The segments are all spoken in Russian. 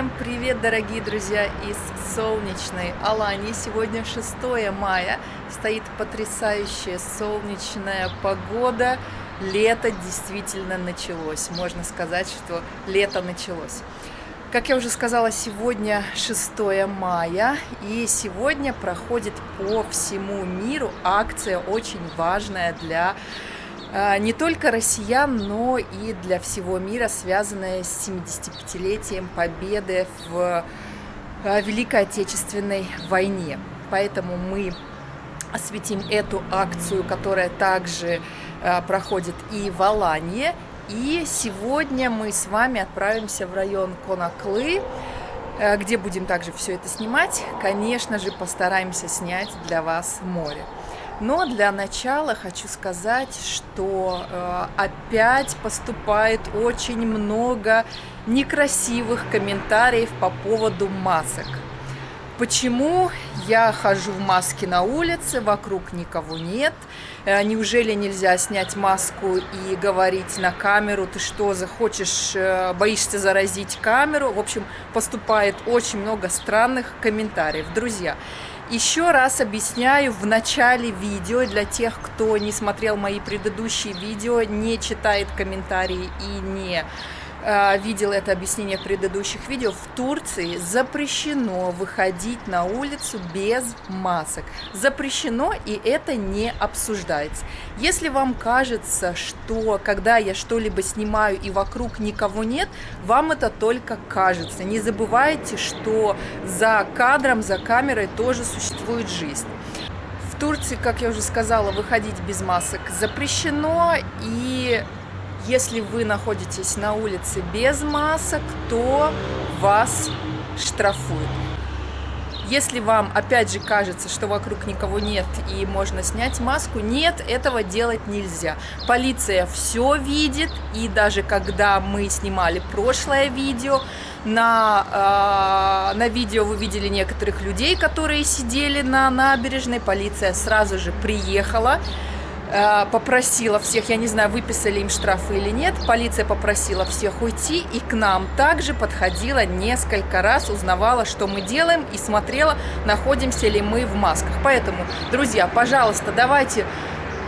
Всем привет, дорогие друзья, из солнечной Алании. Сегодня 6 мая, стоит потрясающая солнечная погода. Лето действительно началось, можно сказать, что лето началось. Как я уже сказала, сегодня 6 мая, и сегодня проходит по всему миру акция очень важная для не только россиян, но и для всего мира, связанная с 75-летием победы в а, Великой Отечественной войне. Поэтому мы осветим эту акцию, которая также а, проходит и в Алании. И сегодня мы с вами отправимся в район Конаклы, где будем также все это снимать. Конечно же, постараемся снять для вас море. Но для начала хочу сказать, что э, опять поступает очень много некрасивых комментариев по поводу масок. Почему я хожу в маске на улице, вокруг никого нет? Э, неужели нельзя снять маску и говорить на камеру, ты что, захочешь, э, боишься заразить камеру? В общем, поступает очень много странных комментариев. Друзья, еще раз объясняю в начале видео, для тех, кто не смотрел мои предыдущие видео, не читает комментарии и не видел это объяснение в предыдущих видео, в Турции запрещено выходить на улицу без масок. Запрещено, и это не обсуждается. Если вам кажется, что когда я что-либо снимаю и вокруг никого нет, вам это только кажется. Не забывайте, что за кадром, за камерой тоже существует жизнь. В Турции, как я уже сказала, выходить без масок запрещено, и если вы находитесь на улице без масок, то вас штрафуют. Если вам, опять же, кажется, что вокруг никого нет и можно снять маску, нет, этого делать нельзя. Полиция все видит, и даже когда мы снимали прошлое видео, на, э, на видео вы видели некоторых людей, которые сидели на набережной, полиция сразу же приехала, попросила всех, я не знаю, выписали им штрафы или нет, полиция попросила всех уйти, и к нам также подходила несколько раз, узнавала, что мы делаем, и смотрела, находимся ли мы в масках. Поэтому, друзья, пожалуйста, давайте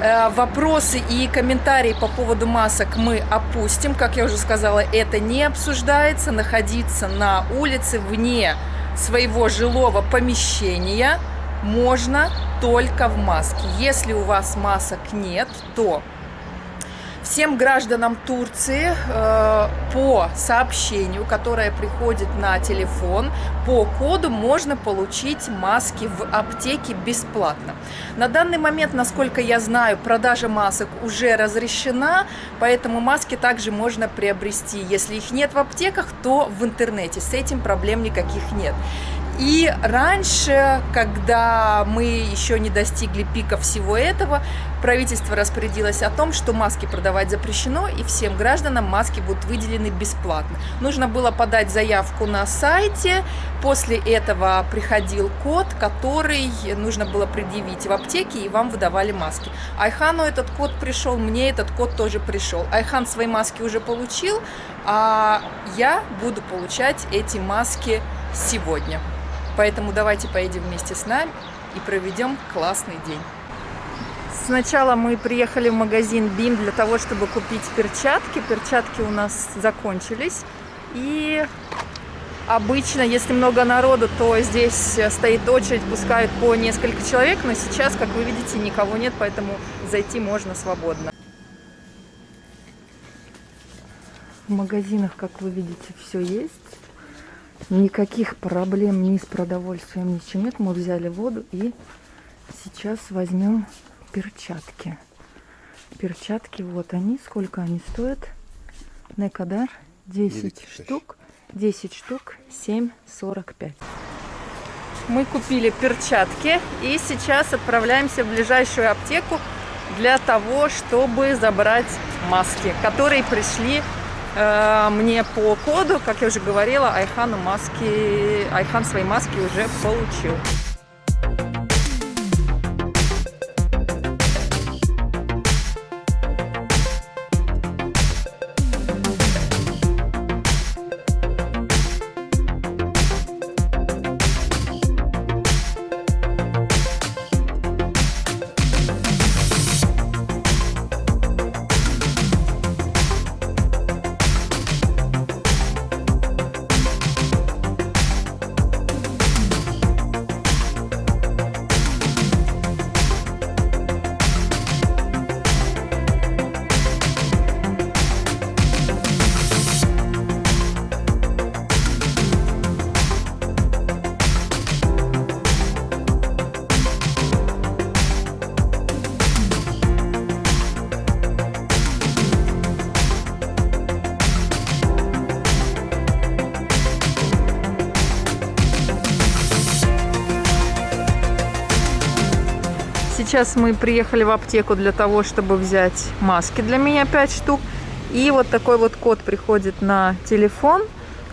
э, вопросы и комментарии по поводу масок мы опустим. Как я уже сказала, это не обсуждается. Находиться на улице вне своего жилого помещения – можно только в маске. Если у вас масок нет, то всем гражданам Турции э, по сообщению, которое приходит на телефон, по коду можно получить маски в аптеке бесплатно. На данный момент, насколько я знаю, продажа масок уже разрешена, поэтому маски также можно приобрести. Если их нет в аптеках, то в интернете. С этим проблем никаких нет. И раньше, когда мы еще не достигли пика всего этого, правительство распорядилось о том, что маски продавать запрещено, и всем гражданам маски будут выделены бесплатно. Нужно было подать заявку на сайте, после этого приходил код, который нужно было предъявить в аптеке, и вам выдавали маски. Айхану этот код пришел, мне этот код тоже пришел. Айхан свои маски уже получил, а я буду получать эти маски сегодня. Поэтому давайте поедем вместе с нами и проведем классный день. Сначала мы приехали в магазин BIM для того, чтобы купить перчатки. Перчатки у нас закончились. И обычно, если много народу, то здесь стоит очередь, пускают по несколько человек. Но сейчас, как вы видите, никого нет, поэтому зайти можно свободно. В магазинах, как вы видите, все есть. Никаких проблем ни с продовольствием, ни с чем нет. Мы взяли воду и сейчас возьмем перчатки. Перчатки, вот они. Сколько они стоят? Некадар 10 штук. 10 штук 7,45. Мы купили перчатки и сейчас отправляемся в ближайшую аптеку для того, чтобы забрать маски, которые пришли мне по коду, как я уже говорила, Айхану маски, Айхан свои маски уже получил. Сейчас мы приехали в аптеку для того, чтобы взять маски для меня 5 штук. И вот такой вот код приходит на телефон.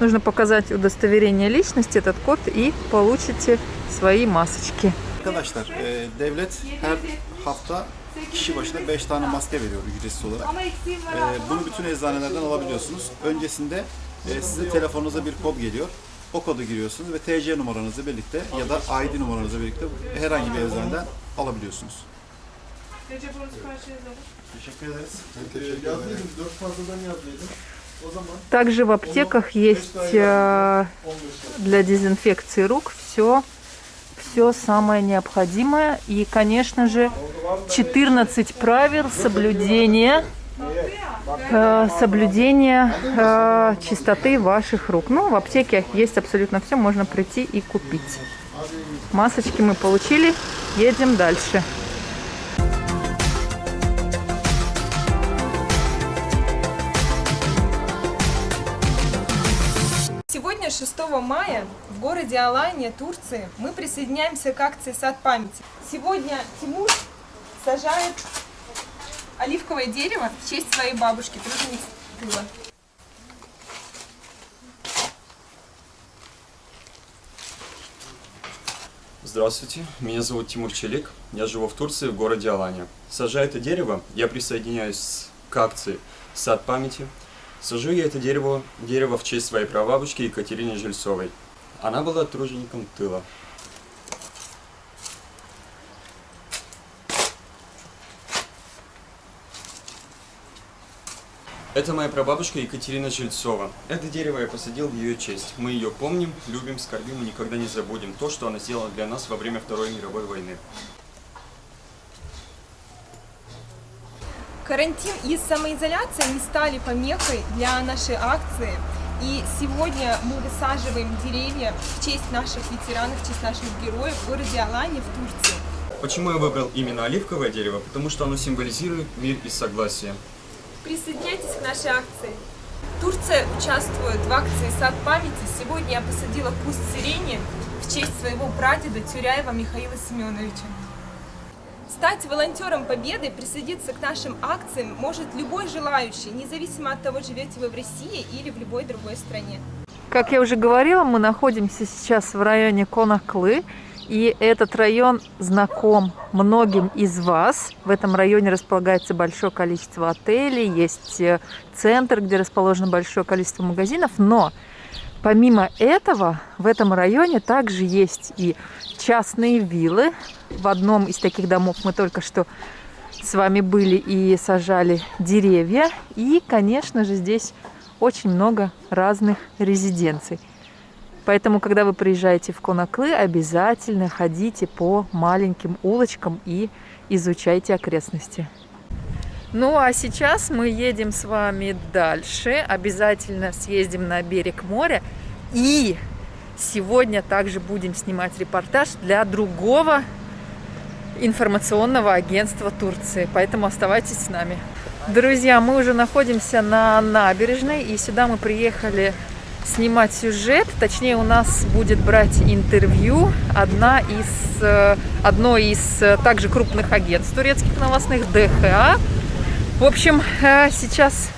Нужно показать удостоверение личности, этот код, и получите свои масочки. Arkadaşlar, e, devlet her hafta kişi başına 5 tane maske veriyor ücretsiz olarak. E, bunu bütün eczanelerden alabiliyorsunuz. Öncesinde e, size telefonunuza bir kod geliyor. O kodu giriyorsunuz ve TC numaranızı birlikte ya da ID numaranızı birlikte herhangi bir eczaneden alabiliyorsunuz. Teşekkür ederiz. Yazdıydım, dört fazladan yazdıydım. Также в аптеках есть э, 15 для дезинфекции рук все, все самое необходимое. И, конечно же, 14 правил соблюдения, э, соблюдения э, чистоты ваших рук. Ну, в аптеке есть абсолютно все, можно прийти и купить. Масочки мы получили, едем дальше. Сегодня, 6 мая, в городе Алания, Турции, мы присоединяемся к акции «Сад памяти». Сегодня Тимур сажает оливковое дерево в честь своей бабушки, труженицы тыла. Здравствуйте, меня зовут Тимур Челик, я живу в Турции, в городе Алания. Сажая это дерево, я присоединяюсь к акции «Сад памяти». Сажу я это дерево, дерево в честь своей прабабушки Екатерины Жильцовой. Она была тружеником тыла. Это моя прабабушка Екатерина Жильцова. Это дерево я посадил в ее честь. Мы ее помним, любим, скорбим и никогда не забудем то, что она сделала для нас во время Второй мировой войны. Карантин и самоизоляция не стали помехой для нашей акции. И сегодня мы высаживаем деревья в честь наших ветеранов, в честь наших героев в городе Алания в Турции. Почему я выбрал именно оливковое дерево? Потому что оно символизирует мир и согласие. Присоединяйтесь к нашей акции. Турция участвует в акции «Сад памяти». Сегодня я посадила куст сирени в честь своего прадеда Тюряева Михаила Семеновича. Стать волонтером Победы, присоединиться к нашим акциям может любой желающий, независимо от того, живете вы в России или в любой другой стране. Как я уже говорила, мы находимся сейчас в районе Конаклы. И этот район знаком многим из вас. В этом районе располагается большое количество отелей, есть э, центр, где расположено большое количество магазинов. Но помимо этого, в этом районе также есть и частные виллы. В одном из таких домов мы только что с вами были и сажали деревья. И, конечно же, здесь очень много разных резиденций. Поэтому, когда вы приезжаете в Конаклы, обязательно ходите по маленьким улочкам и изучайте окрестности. Ну а сейчас мы едем с вами дальше. Обязательно съездим на берег моря. И сегодня также будем снимать репортаж для другого информационного агентства Турции. Поэтому оставайтесь с нами. Друзья, мы уже находимся на набережной. И сюда мы приехали снимать сюжет. Точнее, у нас будет брать интервью одна из, э, одно из э, также крупных агентств турецких новостных, ДХА. В общем, э, сейчас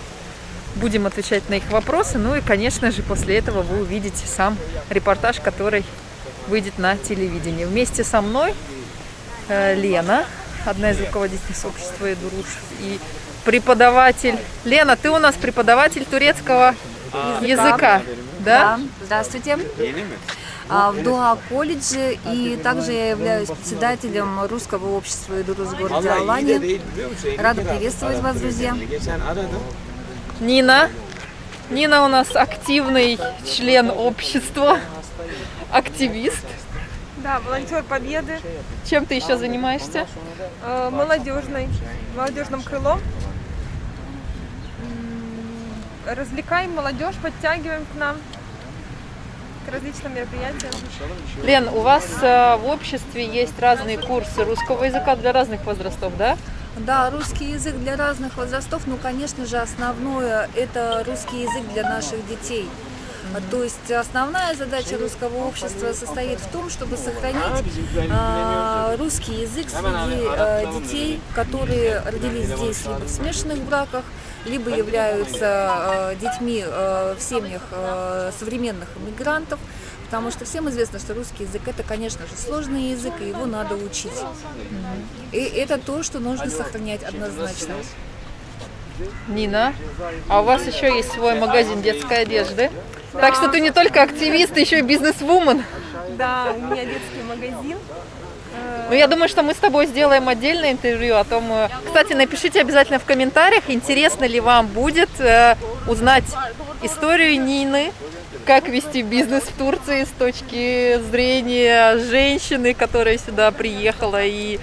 будем отвечать на их вопросы. Ну и, конечно же, после этого вы увидите сам репортаж, который выйдет на телевидении. Вместе со мной Лена, одна из руководителей сообщества Эдуруш, и преподаватель. Лена, ты у нас преподаватель турецкого языка, да? Да, здравствуйте. А, В Дуа колледже и также я являюсь председателем русского общества Идурус в городе Алания. Рада приветствовать вас, друзья. Нина. Нина у нас активный член общества, активист. Да, волонтер Победы, Чем ты еще занимаешься? э, молодежный, молодежным крылом. Развлекаем молодежь, подтягиваем к нам к различным мероприятиям. Лен, у вас э, в обществе есть разные курсы русского языка для разных возрастов, да? Да, русский язык для разных возрастов, ну, конечно же, основное это русский язык для наших детей. То есть основная задача русского общества состоит в том, чтобы сохранить а, русский язык среди а, детей, которые родились здесь либо в смешанных браках, либо являются а, детьми а, в семьях а, современных иммигрантов. Потому что всем известно, что русский язык это, конечно же, сложный язык, и его надо учить. И это то, что нужно сохранять однозначно. Нина, а у вас еще есть свой магазин детской одежды. Так что ты не только активист, ты еще и бизнес-вумен. Да, у меня детский магазин. Ну, я думаю, что мы с тобой сделаем отдельное интервью о том. э, Кстати, напишите обязательно в комментариях, интересно ли вам будет э, узнать историю Нины, как вести бизнес в Турции с точки зрения женщины, которая сюда приехала и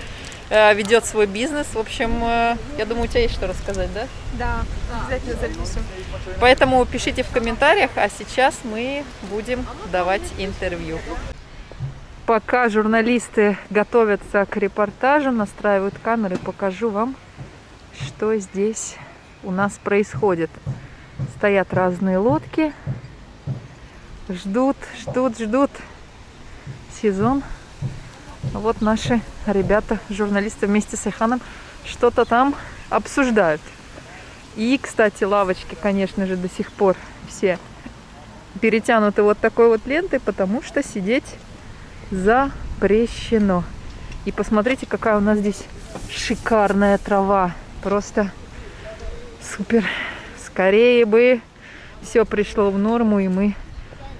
э, ведет свой бизнес. В общем, э, я думаю, у тебя есть что рассказать, да? Да, обязательно запишем. Поэтому пишите в комментариях, а сейчас мы будем давать интервью. Пока журналисты готовятся к репортажу, настраивают камеры, покажу вам, что здесь у нас происходит. Стоят разные лодки, ждут, ждут, ждут сезон. Вот наши ребята, журналисты вместе с Айханом что-то там обсуждают. И, кстати, лавочки, конечно же, до сих пор все перетянуты вот такой вот лентой, потому что сидеть запрещено. И посмотрите, какая у нас здесь шикарная трава. Просто супер. Скорее бы все пришло в норму, и мы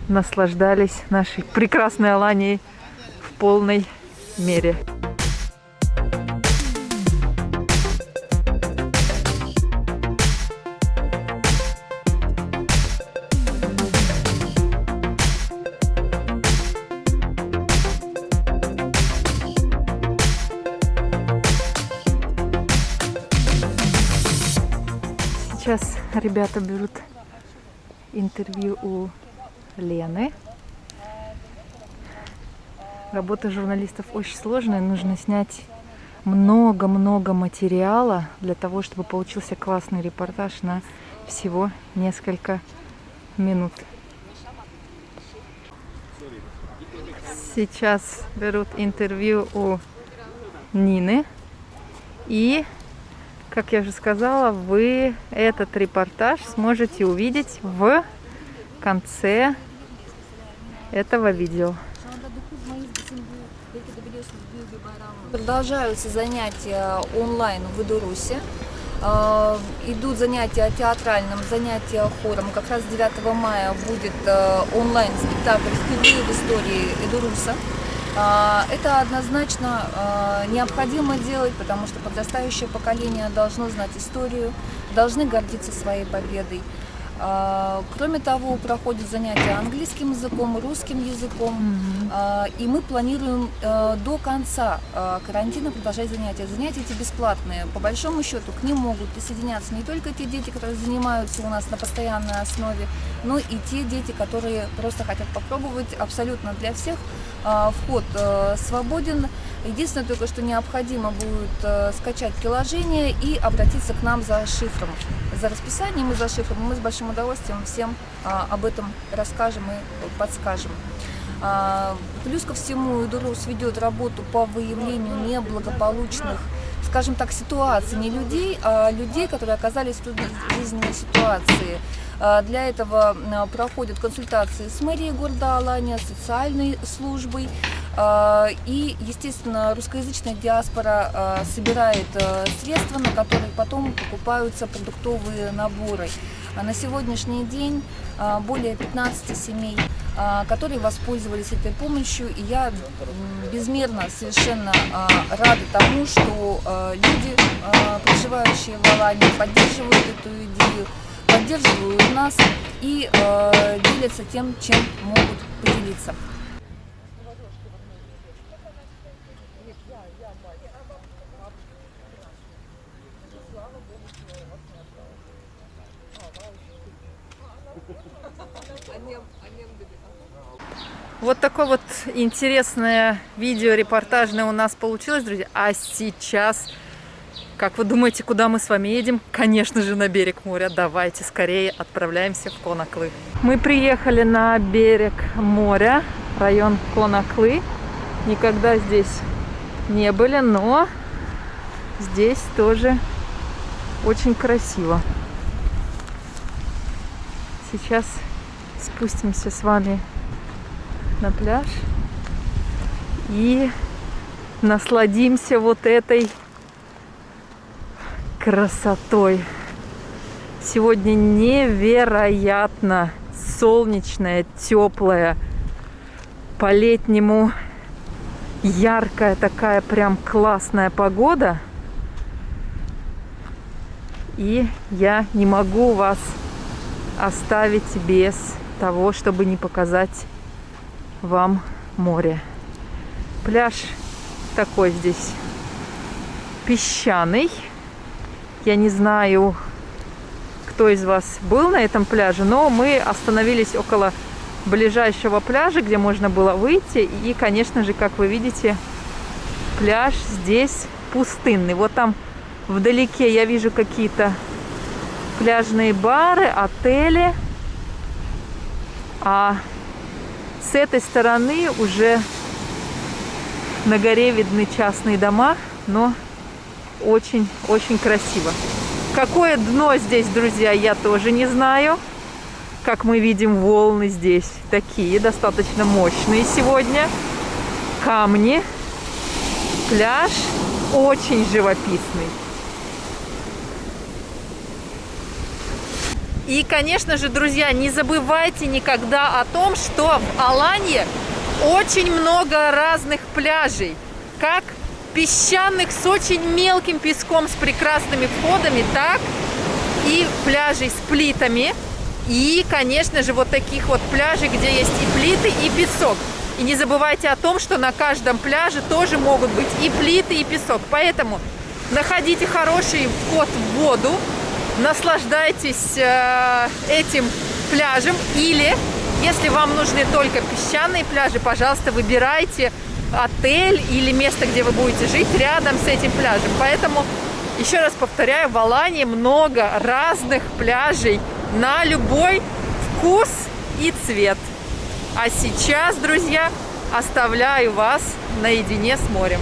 наслаждались нашей прекрасной Аланией в полной мере. Ребята берут интервью у Лены. Работа журналистов очень сложная. Нужно снять много-много материала для того, чтобы получился классный репортаж на всего несколько минут. Сейчас берут интервью у Нины. И как я уже сказала, вы этот репортаж сможете увидеть в конце этого видео. Продолжаются занятия онлайн в Идурусе. Э, Идут занятия театральным, занятия хором. Как раз 9 мая будет э, онлайн-спектакль впервые в истории Идуруса. А, Это однозначно а, необходимо делать, потому что подрастающее поколение должно знать историю, должны гордиться своей победой. А, Кроме того, проходят занятия английским языком, русским языком, А, и мы планируем до конца карантина продолжать занятия. Занятия эти бесплатные. По большому счету к ним могут присоединяться не только те дети, которые занимаются у нас на постоянной основе, но и те дети, которые просто хотят попробовать абсолютно для всех. А, Вход э, свободен. Единственное только, что необходимо будет э, скачать приложение и обратиться к нам за шифром. За расписанием и за шифром. Мы с большим удовольствием всем а, об этом расскажем и подскажем. А, Плюс ко всему, Идурус ведет работу по выявлению неблагополучных, скажем так, ситуаций, не людей, а людей, которые оказались в трудной жизненной ситуации. А, Для этого а, проходят консультации с мэрией города Алания, социальной службой. А, И, естественно, русскоязычная диаспора собирает средства, на которые потом покупаются продуктовые наборы. А На сегодняшний день более 15 семей, которые воспользовались этой помощью. И я безмерно совершенно рада тому, что люди, проживающие в Алании, поддерживают эту идею, поддерживают нас и э, делятся тем, чем могут поделиться. Вот такое вот интересное видео репортажное у нас получилось, друзья. А сейчас Как вы думаете, куда мы с вами едем? Конечно же, на берег моря. Давайте скорее отправляемся в Конаклы. Мы приехали на берег моря, район Конаклы. Никогда здесь не были, но здесь тоже очень красиво. Сейчас спустимся с вами на пляж и насладимся вот этой красотой. Сегодня невероятно солнечная, теплая, по-летнему яркая такая прям классная погода. И я не могу вас оставить без того, чтобы не показать вам море. Пляж такой здесь песчаный. Я не знаю, кто из вас был на этом пляже, но мы остановились около ближайшего пляжа, где можно было выйти. И, конечно же, как вы видите, пляж здесь пустынный. Вот там вдалеке я вижу какие-то пляжные бары, отели. А с этой стороны уже на горе видны частные дома, но очень-очень красиво. Какое дно здесь, друзья, я тоже не знаю. Как мы видим, волны здесь такие, достаточно мощные сегодня. Камни. Пляж очень живописный. И, конечно же, друзья, не забывайте никогда о том, что в Аланье очень много разных пляжей. Как песчаных с очень мелким песком, с прекрасными входами, так и пляжей с плитами. И, конечно же, вот таких вот пляжей, где есть и плиты, и песок. И не забывайте о том, что на каждом пляже тоже могут быть и плиты, и песок. Поэтому находите хороший вход в воду, наслаждайтесь э, этим пляжем. Или, если вам нужны только песчаные пляжи, пожалуйста, выбирайте отель или место, где вы будете жить рядом с этим пляжем. Поэтому, еще раз повторяю, в Алании много разных пляжей на любой вкус и цвет. А сейчас, друзья, оставляю вас наедине с морем.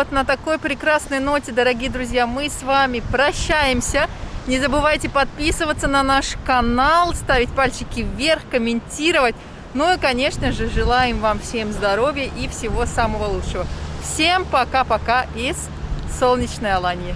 Вот на такой прекрасной ноте, дорогие друзья, мы с вами прощаемся. Не забывайте подписываться на наш канал, ставить пальчики вверх, комментировать. Ну и, конечно же, желаем вам всем здоровья и всего самого лучшего. Всем пока-пока из солнечной Алании.